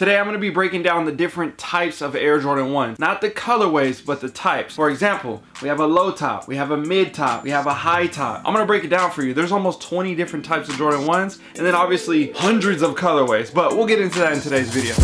Today I'm going to be breaking down the different types of Air Jordan 1s. Not the colorways, but the types. For example, we have a low top, we have a mid top, we have a high top. I'm going to break it down for you. There's almost 20 different types of Jordan 1s and then obviously hundreds of colorways, but we'll get into that in today's video.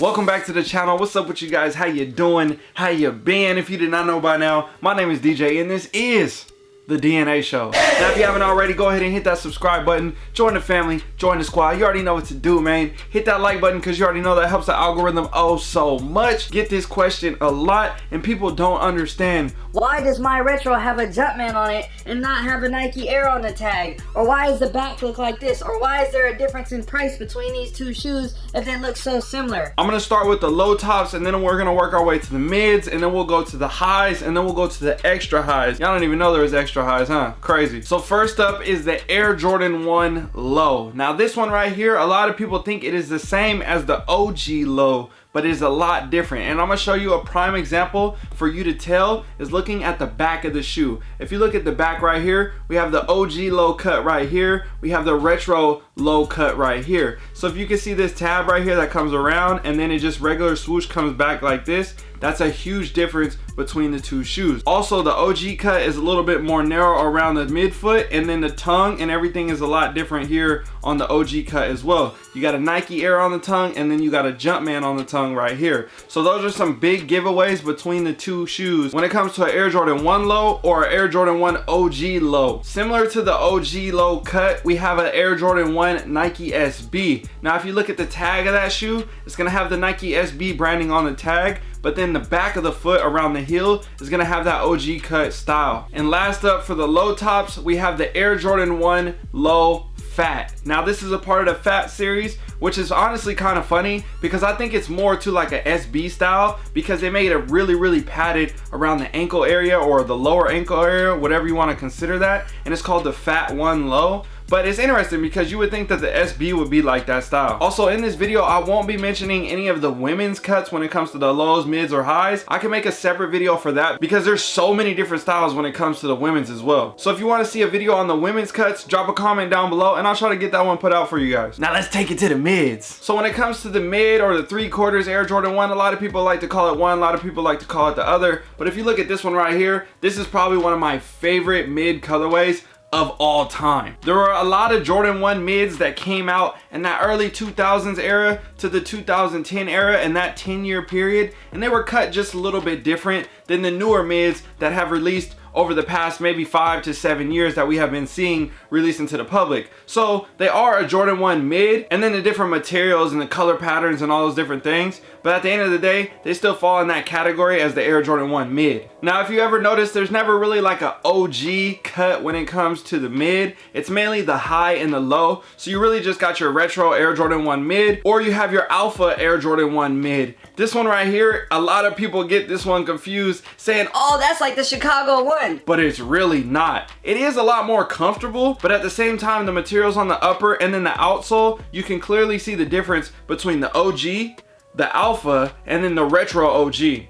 Welcome back to the channel. What's up with you guys? How you doing? How you been? If you did not know by now, my name is DJ and this is the DNA show. Now if you haven't already, go ahead and hit that subscribe button. Join the family, join the squad. You already know what to do, man. Hit that like button because you already know that helps the algorithm oh so much. Get this question a lot and people don't understand. Why does my retro have a Jumpman on it and not have a Nike Air on the tag? Or why does the back look like this? Or why is there a difference in price between these two shoes if they look so similar? I'm gonna start with the low tops and then we're gonna work our way to the mids and then we'll go to the highs and then we'll go to the extra highs. Y'all don't even know there was extra highs, huh? Crazy. So first up is the Air Jordan 1 Low. Now this one right here, a lot of people think it is the same as the OG Low but it is a lot different. And I'm gonna show you a prime example for you to tell is looking at the back of the shoe. If you look at the back right here, we have the OG low cut right here. We have the retro low cut right here. So if you can see this tab right here that comes around and then it just regular swoosh comes back like this, that's a huge difference between the two shoes. Also, the OG cut is a little bit more narrow around the midfoot and then the tongue and everything is a lot different here on the OG cut as well. You got a Nike Air on the tongue and then you got a Jumpman on the tongue right here. So those are some big giveaways between the two shoes when it comes to an Air Jordan 1 low or an Air Jordan 1 OG low. Similar to the OG low cut, we have an Air Jordan 1 Nike SB. Now if you look at the tag of that shoe, it's gonna have the Nike SB branding on the tag, but then the back of the foot around the heel is gonna have that OG cut style. And last up for the low tops, we have the Air Jordan 1 low Phat. Now this is a part of the Phat series, which is honestly kind of funny because I think it's more to like a SB style because they made it really, really padded around the ankle area or the lower ankle area, whatever you want to consider that. And it's called the Phat One Low. But it's interesting because you would think that the SB would be like that style. Also in this video, I won't be mentioning any of the women's cuts when it comes to the lows, mids, or highs. I can make a separate video for that because there's so many different styles when it comes to the women's as well. So if you want to see a video on the women's cuts, drop a comment down below and I'll try to get that one put out for you guys. Now let's take it to the mids. So when it comes to the mid or the three quarters Air Jordan 1, a lot of people like to call it one, a lot of people like to call it the other. But if you look at this one right here, this is probably one of my favorite mid colorways of all time. There were a lot of Jordan 1 mids that came out in that early 2000s era to the 2010 era in that 10 year period and they were cut just a little bit different than the newer mids that have released over the past maybe five to seven years that we have been seeing released into the public. So they are a Jordan 1 mid and then the different materials and the color patterns and all those different things. But at the end of the day, they still fall in that category as the Air Jordan 1 mid. Now, if you ever notice, there's never really like a OG cut when it comes to the mid. It's mainly the high and the low. So you really just got your retro Air Jordan 1 mid or you have your alpha Air Jordan 1 mid. This one right here, a lot of people get this one confused saying, oh, that's like the Chicago one but it's really not. It is a lot more comfortable, but at the same time, the materials on the upper and then the outsole, you can clearly see the difference between the OG, the Alpha, and then the Retro OG.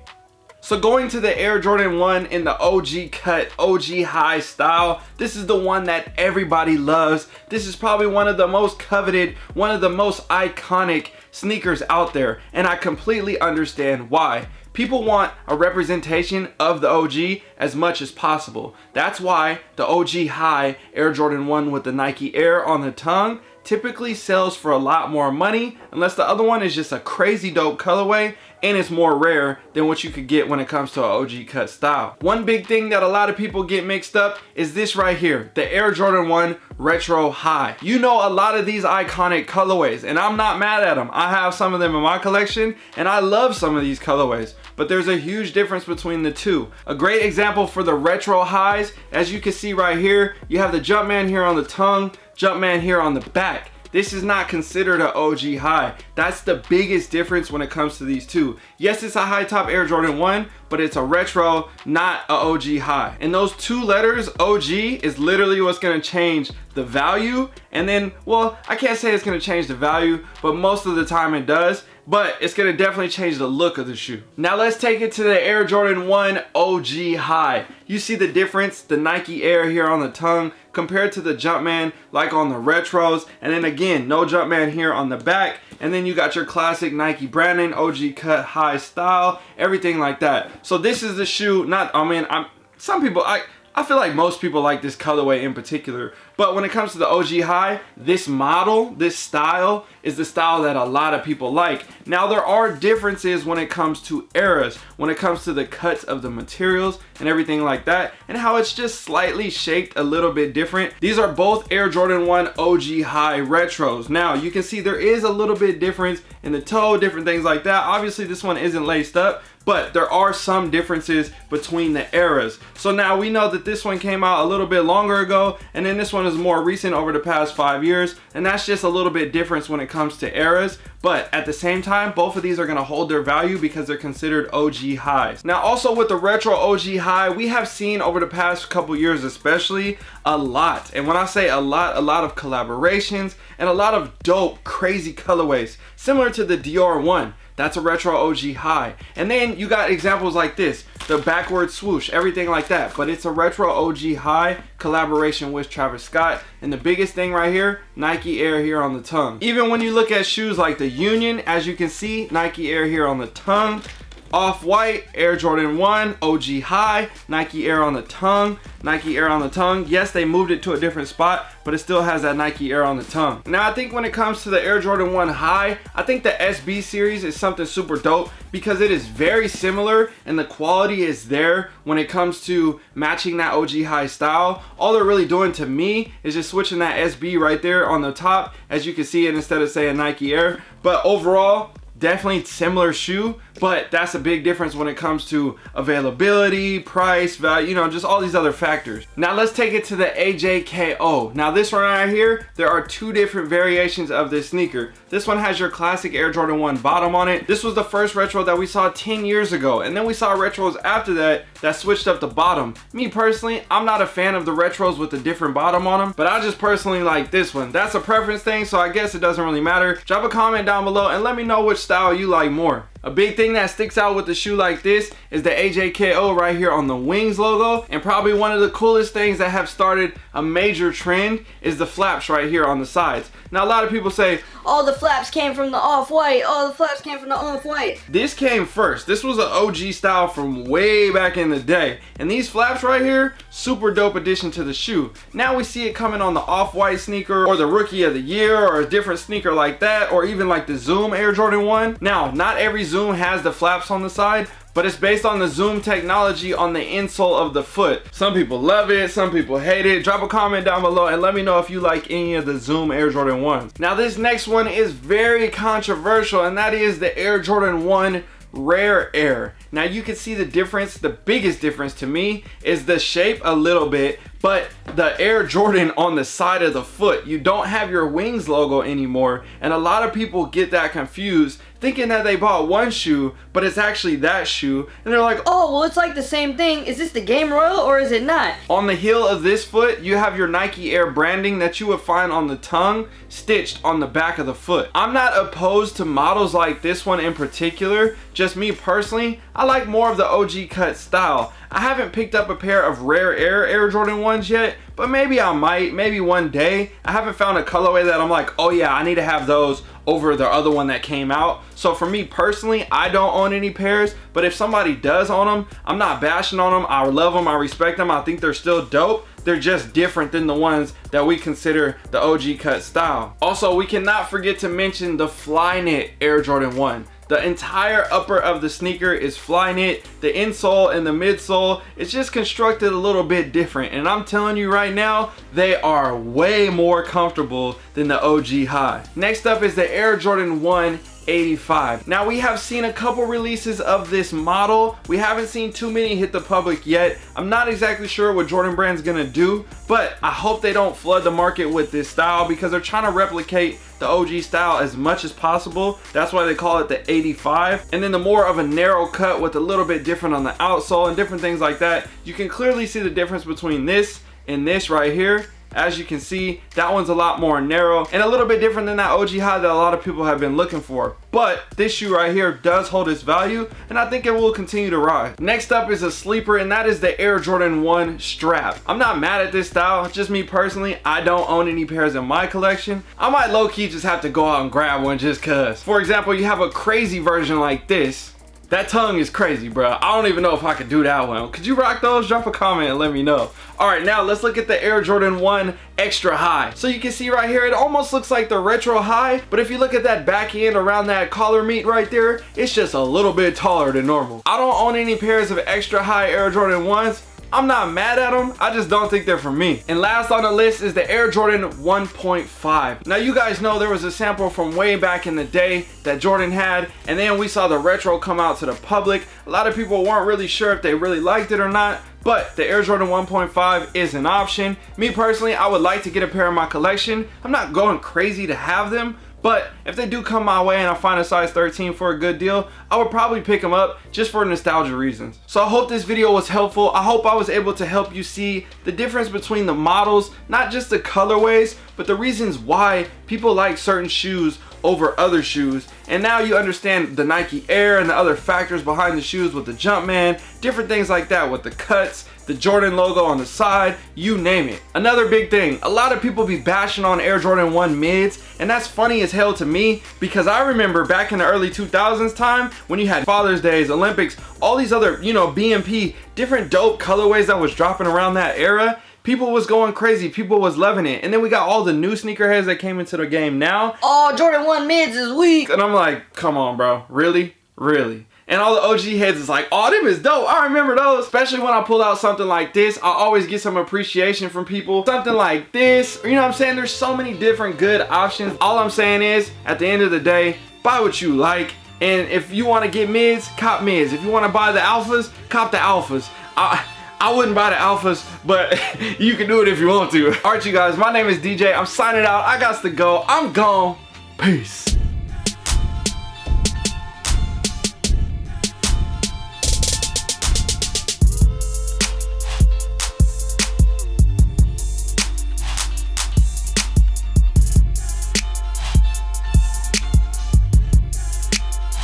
So going to the Air Jordan 1 in the OG cut, OG high style, this is the one that everybody loves. This is probably one of the most coveted, one of the most iconic sneakers out there. And I completely understand why. People want a representation of the OG as much as possible. That's why the OG High Air Jordan 1 with the Nike Air on the tongue typically sells for a lot more money unless the other one is just a crazy dope colorway and it's more rare than what you could get when it comes to an OG cut style. One big thing that a lot of people get mixed up is this right here, the Air Jordan 1 Retro High. You know a lot of these iconic colorways and I'm not mad at them. I have some of them in my collection and I love some of these colorways but there's a huge difference between the two. A great example for the retro highs, as you can see right here, you have the Jumpman here on the tongue, Jumpman here on the back. This is not considered an OG high. That's the biggest difference when it comes to these two. Yes, it's a high top Air Jordan 1, but it's a retro, not a OG high. And those two letters, OG, is literally what's gonna change the value. And then, well, I can't say it's gonna change the value, but most of the time it does but it's gonna definitely change the look of the shoe. Now let's take it to the Air Jordan 1 OG High. You see the difference, the Nike Air here on the tongue, compared to the Jumpman like on the retros. And then again, no Jumpman here on the back. And then you got your classic Nike branding, OG cut high style, everything like that. So this is the shoe, not, I mean, I'm, some people, I, I feel like most people like this colorway in particular, but when it comes to the OG High, this model, this style, is the style that a lot of people like. Now there are differences when it comes to eras, when it comes to the cuts of the materials and everything like that, and how it's just slightly shaped a little bit different. These are both Air Jordan 1 OG High Retros. Now you can see there is a little bit difference in the toe, different things like that. Obviously this one isn't laced up, but there are some differences between the eras. So now we know that this one came out a little bit longer ago, and then this one is more recent over the past five years, and that's just a little bit different when it comes to eras. But at the same time, both of these are gonna hold their value because they're considered OG highs. Now also with the retro OG high, we have seen over the past couple years especially, a lot. And when I say a lot, a lot of collaborations and a lot of dope, crazy colorways, similar to the Dior one. That's a retro OG high. And then you got examples like this, the backward swoosh, everything like that. But it's a retro OG high collaboration with Travis Scott. And the biggest thing right here, Nike Air here on the tongue. Even when you look at shoes like the Union, as you can see, Nike Air here on the tongue. Off-White, Air Jordan 1, OG High, Nike Air on the tongue, Nike Air on the tongue. Yes, they moved it to a different spot, but it still has that Nike Air on the tongue. Now, I think when it comes to the Air Jordan 1 High, I think the SB series is something super dope because it is very similar and the quality is there when it comes to matching that OG High style. All they're really doing to me is just switching that SB right there on the top, as you can see it instead of saying Nike Air. But overall, definitely similar shoe but that's a big difference when it comes to availability price value you know just all these other factors. Now let's take it to the AJKO now this one right here there are two different variations of this sneaker. This one has your classic Air Jordan 1 bottom on it. This was the first retro that we saw 10 years ago and then we saw retros after that that switched up the bottom. Me personally I'm not a fan of the retros with a different bottom on them but I just personally like this one. That's a preference thing so I guess it doesn't really matter. Drop a comment down below and let me know which style you like more. A big thing that sticks out with a shoe like this is the AJKO right here on the wings logo. And probably one of the coolest things that have started a major trend is the flaps right here on the sides. Now a lot of people say, all the flaps came from the off-white, all the flaps came from the off-white. This came first. This was an OG style from way back in the day. And these flaps right here, super dope addition to the shoe. Now we see it coming on the off-white sneaker or the rookie of the year or a different sneaker like that or even like the Zoom Air Jordan 1. Now, not every Zoom has the flaps on the side, but it's based on the zoom technology on the insole of the foot. Some people love it, some people hate it. Drop a comment down below and let me know if you like any of the Zoom Air Jordan 1s. Now this next one is very controversial and that is the Air Jordan 1 Rare Air. Now you can see the difference, the biggest difference to me is the shape a little bit, but the Air Jordan on the side of the foot, you don't have your wings logo anymore. And a lot of people get that confused thinking that they bought one shoe, but it's actually that shoe. And they're like, oh, well, it's like the same thing. Is this the Game Royal or is it not? On the heel of this foot, you have your Nike Air branding that you would find on the tongue stitched on the back of the foot. I'm not opposed to models like this one in particular. Just me personally, I like more of the OG cut style. I haven't picked up a pair of Rare Air Air Jordan 1s yet, but maybe I might, maybe one day. I haven't found a colorway that I'm like, oh yeah, I need to have those over the other one that came out. So for me personally, I don't own any pairs, but if somebody does own them, I'm not bashing on them. I love them, I respect them. I think they're still dope. They're just different than the ones that we consider the OG cut style. Also, we cannot forget to mention the Flyknit Air Jordan 1. The entire upper of the sneaker is Flyknit. The insole and the midsole, it's just constructed a little bit different. And I'm telling you right now, they are way more comfortable than the OG High. Next up is the Air Jordan 1 85. Now we have seen a couple releases of this model. We haven't seen too many hit the public yet. I'm not exactly sure what Jordan Brand's gonna do, but I hope they don't flood the market with this style because they're trying to replicate the OG style as much as possible. That's why they call it the 85. And then the more of a narrow cut with a little bit different on the outsole and different things like that. You can clearly see the difference between this and this right here As you can see, that one's a lot more narrow and a little bit different than that OG high that a lot of people have been looking for. But this shoe right here does hold its value and I think it will continue to rise. Next up is a sleeper and that is the Air Jordan 1 strap. I'm not mad at this style, just me personally, I don't own any pairs in my collection. I might low-key just have to go out and grab one just cause. For example, you have a crazy version like this that tongue is crazy, bro. I don't even know if I could do that one. Could you rock those? Drop a comment and let me know. All right, now let's look at the Air Jordan 1 Extra High. So you can see right here, it almost looks like the Retro High, but if you look at that back end around that collar meat right there, it's just a little bit taller than normal. I don't own any pairs of Extra High Air Jordan 1s, I'm not mad at them. I just don't think they're for me. And last on the list is the Air Jordan 1.5. Now you guys know there was a sample from way back in the day that Jordan had and then we saw the retro come out to the public. A lot of people weren't really sure if they really liked it or not but the Air Jordan 1.5 is an option. Me personally, I would like to get a pair in my collection. I'm not going crazy to have them, but if they do come my way and I find a size 13 for a good deal, I would probably pick them up just for nostalgia reasons. So I hope this video was helpful. I hope I was able to help you see the difference between the models, not just the colorways, but the reasons why people like certain shoes over other shoes. And now you understand the Nike Air and the other factors behind the shoes with the Jumpman, different things like that with the cuts, the Jordan logo on the side, you name it. Another big thing, a lot of people be bashing on Air Jordan 1 mids, and that's funny as hell to me because I remember back in the early 2000s time when you had Father's Days, Olympics, all these other, you know, BMP, different dope colorways that was dropping around that era people was going crazy people was loving it. And then we got all the new sneakerheads that came into the game now. Oh jordan 1 mids is weak. And i'm like come on bro. Really? Really and all the OG heads is like, oh, them is dope. I remember those. Especially when I pull out something like this, I always get some appreciation from people. Something like this, you know what I'm saying? There's so many different good options. All I'm saying is, at the end of the day, buy what you like. And if you want to get mids, cop mids. If you want to buy the alphas, cop the alphas. I, I wouldn't buy the alphas, but you can do it if you want to. All right, you guys, my name is DJ. I'm signing out. I got to go. I'm gone. Peace.